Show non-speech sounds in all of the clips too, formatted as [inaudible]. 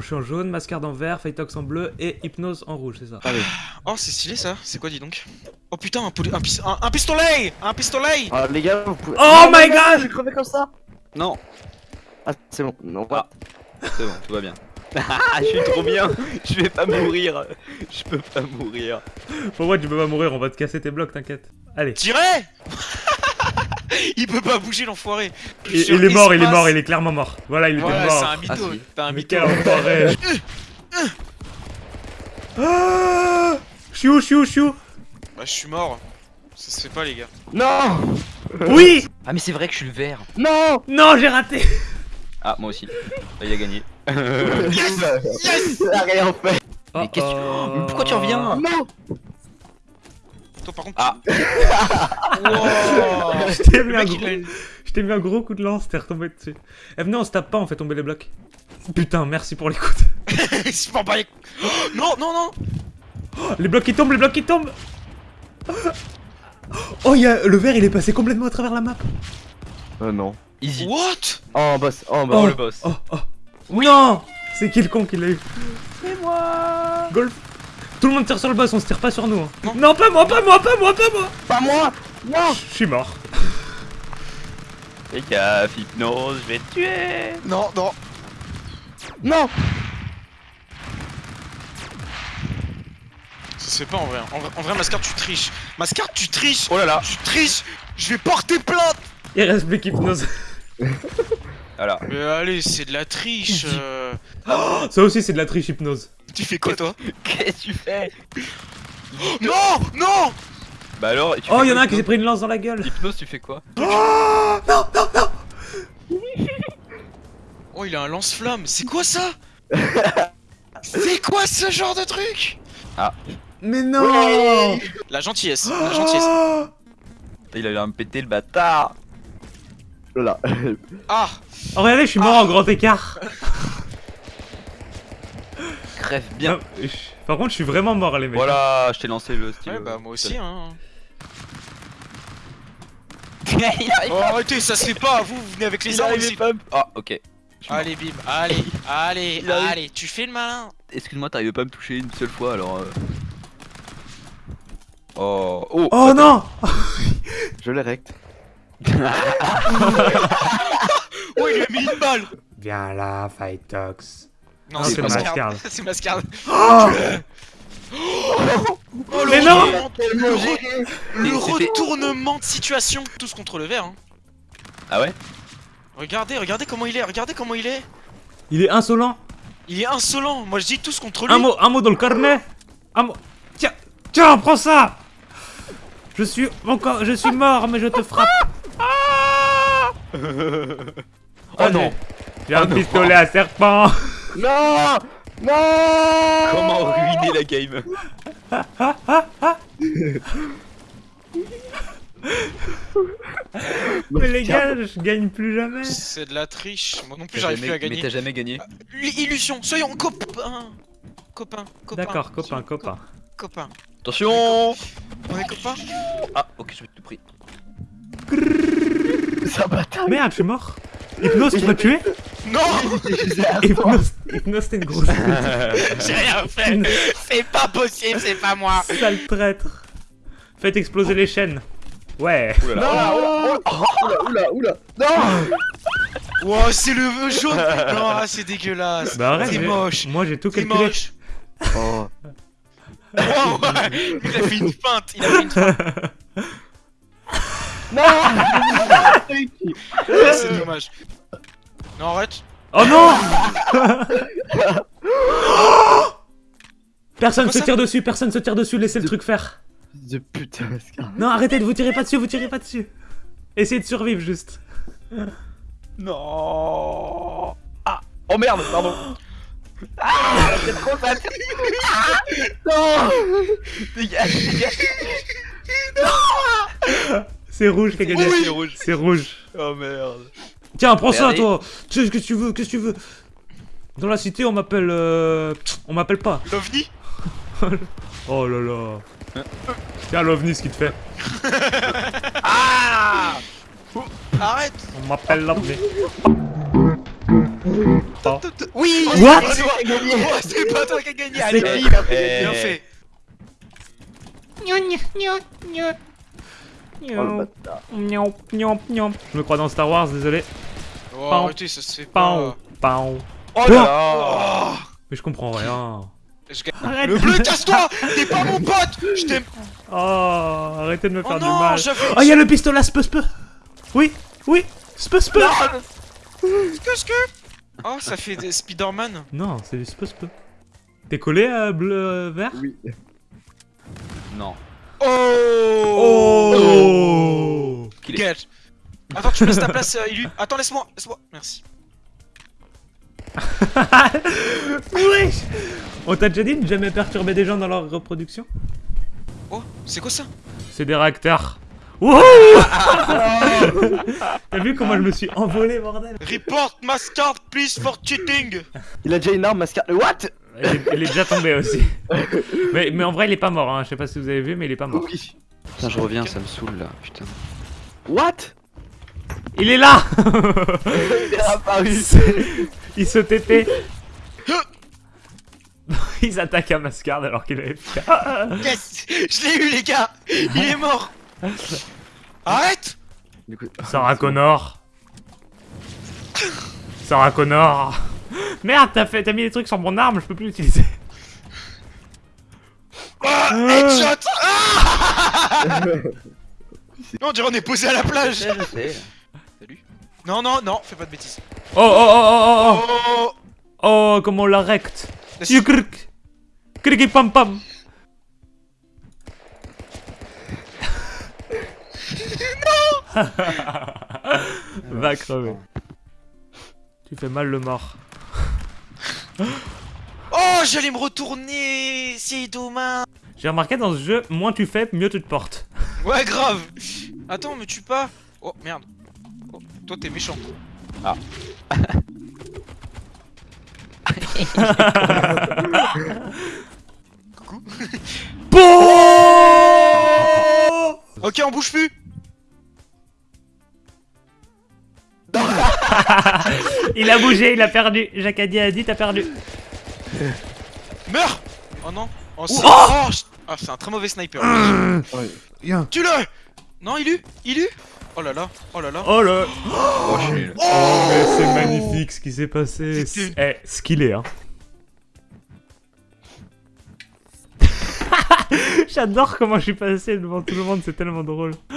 Je suis en jaune, Mascard en vert, Fightox en bleu et Hypnose en rouge, c'est ça. Allez. Oh, c'est stylé ça. C'est quoi, dis donc? Oh putain, un, poli- un, pis- un- un pistolet Un pistolet Ah, les gars, vous pouvez. Oh Non, my god J'ai crevé comme ça Non, Ah, c'est bon. Non, Ah. c'est bon, tout va bien. [laughs] Ah, je suis trop bien. Je vais pas mourir. Je peux pas mourir. Pour moi, tu peux pas mourir, on va te casser tes blocs, t'inquiète. Allez. Tirez [laughs] Il peut pas bouger l'enfoiré Il, il est mort, il est mort, il est clairement mort. Voilà, il était Voilà, c'est mort. un mytho, Ah, t'as un Mais mytho. quel enfoiré [laughs] Ah Chiou, chiou, chiou Bah, je suis mort. Ça se fait pas, les gars. Non Oui Ah, mais c'est vrai que je suis le vert. Non Non, j'ai raté [laughs] Ah, moi aussi. Bah, il a gagné. Yes a rien fait Oh, Mais qu'est-ce que tu- oh. Mais pourquoi tu reviens? Non Toi, par contre. Ah. [laughs] Wow. Je t'ai mis, un gros... il a une- je t'ai mis un gros coup de lance, t'es retombé dessus. Eh, venez, on se tape pas, on fait tomber les blocs. Putain, merci pour l'écoute. [laughs] Les- Oh, Non, non, non Les blocs qui tombent, les blocs qui tombent Oh, y a... le vert, il est passé complètement à travers la map. Euh, non. Easy. What? Oh, en boss, oh, en Oh, boss. le boss. Oh, oh. Non C'est qui le con qui l'a eu? C'est moi Golf Tout le monde tire sur le boss, on se tire pas sur nous. hein. Non. Non, pas moi, pas moi, pas moi, pas moi Pas moi Non Je suis mort. Fais gaffe, hypnose, je vais te tuer. Non, non Non Ça se fait pas en vrai. En vrai, en vrai Mascard, tu triches. Mascard, tu triches Oh là là. Tu triches Je vais porter plainte Il reste plus qu'hypnose. Voilà. Mais allez, c'est de la triche euh. Ça aussi, c'est de la triche hypnose. Tu fais quoi, toi [laughs] Qu'est-ce que tu fais [gasps] Non Non Bah alors, tu Oh, fais y en a un qui s'est pris une lance dans la gueule. Hypnose, tu fais quoi [gasps] [laughs] Oh, il a un lance-flamme. C'est quoi ça [laughs] C'est quoi ce genre de truc Mais non La gentillesse. [gasps] La gentillesse. Oh Il a l'air de me péter le bâtard. Là. Ah Oh, regardez, je suis mort en grand écart. Crève bien. Non, je- Par contre, je suis vraiment mort, les mecs. Voilà, je t'ai lancé le style. Ouais, bah moi aussi, hein. [laughs] il arrive. Oh, arrêtez, ça se fait pas. Vous, vous venez avec les armes. Ah, ok. Allez, bim. Allez, [laughs] allez, Il arrive. allez. Tu fais le malin. Excuse-moi, t'arrives pas à me toucher une seule fois alors. euh. Oh, oh, Oh non [laughs] Je l'ai rect. Oh, il lui a mis une balle. Viens là, Fightox. Non, [laughs] Ah, c'est Mascard. C'est Mascard. Oh Oh, le Mais non retournement- le, re- retournement de situation. Tous contre le vert. Hein. Ah ouais? Regardez, regardez comment il est. Regardez comment il est. Il est insolent. Il est insolent. Moi, je dis tous contre lui. Un mot, un mot dans le carnet. Un mot. Tiens, tiens, prends ça. Je suis encore, je suis mort, mais je te frappe. Oh non J'ai un non. pistolet à serpent. Non Non Comment ruiner la game Mais les gars, je gagne plus jamais. C'est de la triche. Moi non plus, j'arrive plus à Mais gagner. t'as jamais gagné L- Illusion. Soyons copains. Copains, copains. D'accord, copain, copain. Copains. Attention On est copains Ah, ok, je vais te pris. Ça bataille Merde, je suis mort. Hypnose, tu m'as tué? Non Hypnose, Hypnose, t'es une grosse J'ai rien fait. C'est pas possible, c'est pas moi. Sale traître. Faites exploser les chaînes. Ouais. Non Oula, oula, oula Non Wow, c'est le jaune. Non, c'est dégueulasse. Bah arrête, C'est moche. Moi j'ai tout C'est calculé. moche. Oh, Oh, ouais. Il a fait une feinte Il a fait une feinte. Non [laughs] C'est dommage Non, arrête Oh non [laughs] Personne se tire dessus, personne se tire dessus, laissez le truc faire. De putain. Non, arrêtez de vous tirer pas dessus, vous tirez pas dessus. Essayez de survivre juste. Non Ah Oh merde, pardon Non Dégage, dégage C'est rouge qui a gagné. C'est rouge C'est rouge. Oh merde Tiens, prends ça Regardez. toi. Tu sais ce que tu veux, qu'est-ce que tu veux? Dans la cité, on m'appelle euh... on m'appelle pas. L'OVNI? [laughs] Oh là là. Tiens, l'ovni ce qu'il te fait. [laughs] Ah Arrête On m'appelle l'ovni. Oui What? C'est. Oh, pas toi qui as gagné C'est Allez, qui Eh, bien fait Oh miaou. Je me crois dans Star Wars, désolé. Oh, arrêtez, ça se fait pas pau. Oh là là Oh Mais je comprends rien. Je. Arrête Le bleu, casse-toi T'es pas mon pote Je t'aime Oh, arrêtez de me Oh faire du non, mal. Oh, il y a le pistolet spe spe. Oui, oui, spe spe. Qu'est-ce que Oh, ça fait des Spider-Man Non, c'est du spe spe. T'es collé à bleu euh, vert? Oui. Non. Oh Oh est- Quel Attends, tu me laisses ta place, euh, Ilu Attends, laisse-moi, laisse-moi, merci. [laughs] Wesh On t'a déjà dit de jamais perturber des gens dans leur reproduction? Oh, c'est quoi ça? C'est des réacteurs. Wouhou [laughs] T'as vu comment je me suis envolé, bordel? Report Mascard, please, for cheating Il a déjà une arme, mascar. What? Il est, il est déjà tombé aussi. [laughs] mais, mais en vrai, il est pas mort, hein. je sais pas si vous avez vu, mais il est pas mort. Oui. Putain, je reviens, ça me saoule là, putain. What? Il est là Il est apparu. [laughs] Il se TP [laughs] Il s'attaque à Mascard alors qu'il avait fait. [laughs] Yes Je l'ai eu, les gars. Il est mort. Arrête. Sarah Connor. Sarah Connor. Merde, t'as fait, t'as mis des trucs sur mon arme, je peux plus l'utiliser. Ah, Headshot. Ah Non, on dirait on est posé à la plage. Je sais. Non, non, non, fais pas de bêtises. Oh oh oh oh oh Oh. Oh Oh, comment on la recte Yukrk Kriki pam pam. Non [laughs] Va crever. Tu fais mal le mort. [laughs] Oh, j'allais me retourner C'est dommage. J'ai remarqué dans ce jeu, moins tu fais, mieux tu te portes. Ouais, grave. Attends, me tue pas. Oh, merde. Oh, toi, t'es méchant. Coucou. [laughs] Bon Ok, on bouge plus [laughs] Il a bougé, il a perdu. Jacadi a dit t'as perdu. [laughs] Meurs Oh non Oh, c'est oh, je- ah, c'est un très mauvais sniper. Tue-le Non, il eut Il eut Oh là là, oh là là. Oh là Oh, je nul. Mais C'est magnifique ce qui s'est passé. Eh, ce qu'il est, hein. [laughs] J'adore comment je suis passé devant tout le monde, c'est tellement drôle. Oh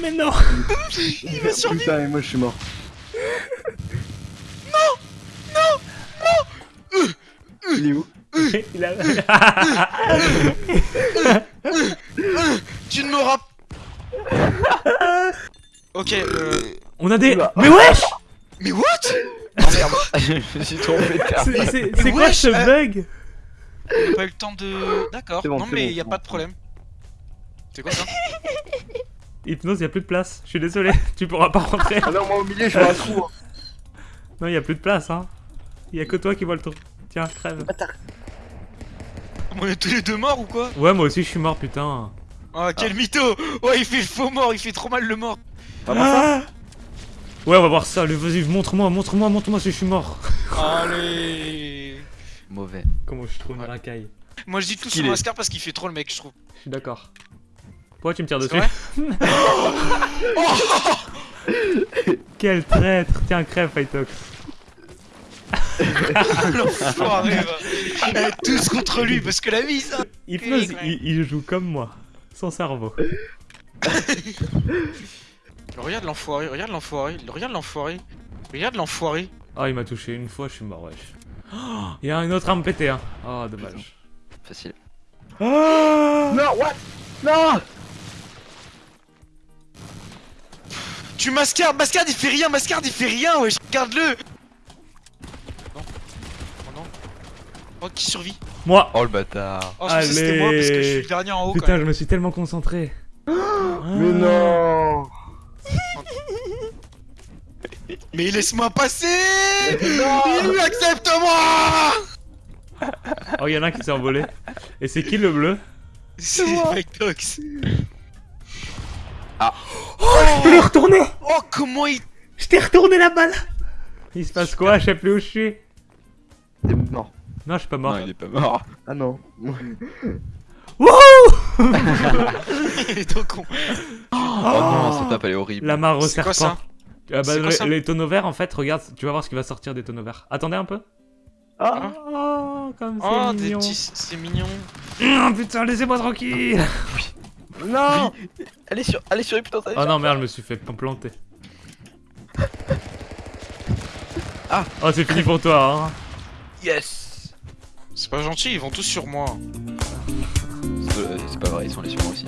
Mais non [laughs] Il va survivre Putain, et moi je suis mort. Il est où? Il a... [laughs] [laughs] Ok, euh... On a des... Oula. Mais wesh Mais what? Oh merde, [laughs] je me suis trompé de carte. C'est quoi ce euh, bug? On n'a pas eu le temps de... D'accord, bon, non mais bon, y a pas de problème. C'est quoi ça? [laughs] Hypnose, y a plus de place. Je suis désolé, tu pourras pas rentrer. Ah non, moi au milieu, je vois un trou. hein. Non, y a plus de place, hein. Y a que toi qui vois le trou. Tiens, crève. On est tous les deux morts ou quoi? Ouais, moi aussi je suis mort, putain. Ah quel mytho Ouais il fait le faux mort, il fait trop mal le mort Ah Ouais, on va voir ça. Vas-y, montre-moi, montre-moi, montre-moi si je suis mort. Allez Mauvais. Comment je trouve une Ouais. racaille Moi je dis tout sur. Mascar parce qu'il fait trop le mec je trouve. Je suis d'accord. Pourquoi tu me tires dessus [laughs] Quel traître Tiens, crève, Fightox. [laughs] L'enfoiré va Tous contre lui parce que la Hypnose, Ouais. il, il joue comme moi. Sans cerveau. [laughs] Regarde l'enfoiré, regarde l'enfoiré, regarde l'enfoiré Regarde l'enfoiré Oh, il m'a touché une fois, je suis mort, wesh. Oh, [gasps] Il y a une autre arme pétée, hein. Oh, dommage. Facile. Oh [gasps] Non, what? Non Tu mascardes, mascarde il fait rien, mascarde il fait rien wesh Regarde-le Non Oh non Oh qui survit Moi Oh le bâtard. Oh je pensais que c'était moi parce que je suis Allez. le dernier en haut quand Putain, même. je me suis tellement concentré. [gasps] Mais Ah. non [laughs] Mais laisse-moi passer Non Il accepte-moi Oh, il y en a un qui s'est envolé. Et c'est qui le bleu [laughs] C'est Fightox Je peux le retourner Oh comment il... Je t'ai retourné la balle Il se passe quoi? Je sais plus où je suis. T'es mort. Non, je suis pas mort. Non, il est pas mort. Ah non. [laughs] Wouhou Il est trop con. Oh, non, cette map elle est horrible. La mare au quoi serpent. ça Ah bah, C'est quoi les- ça les tonneaux verts, en fait, regarde, tu vas voir ce qui va sortir des tonneaux verts. Attendez un peu. Ah Oh, comme c'est Oh, mignon. petits. C'est mignon. Oh, putain, laissez-moi tranquille Non Allez sur, allez sur, putain, ça Oh non, merde, je me suis fait planter. Ah. Oh, c'est fini pour toi, hein. Yes C'est pas gentil, ils vont tous sur moi. C'est pas vrai, ils sont allés sur moi aussi.